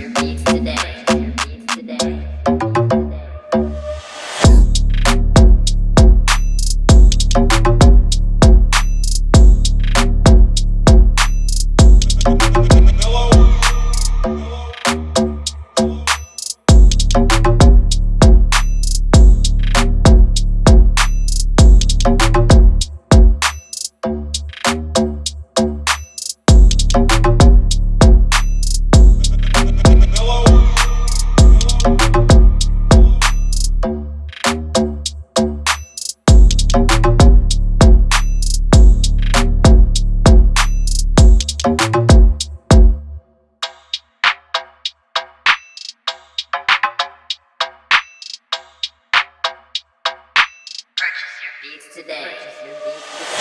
your beats today. Beats today.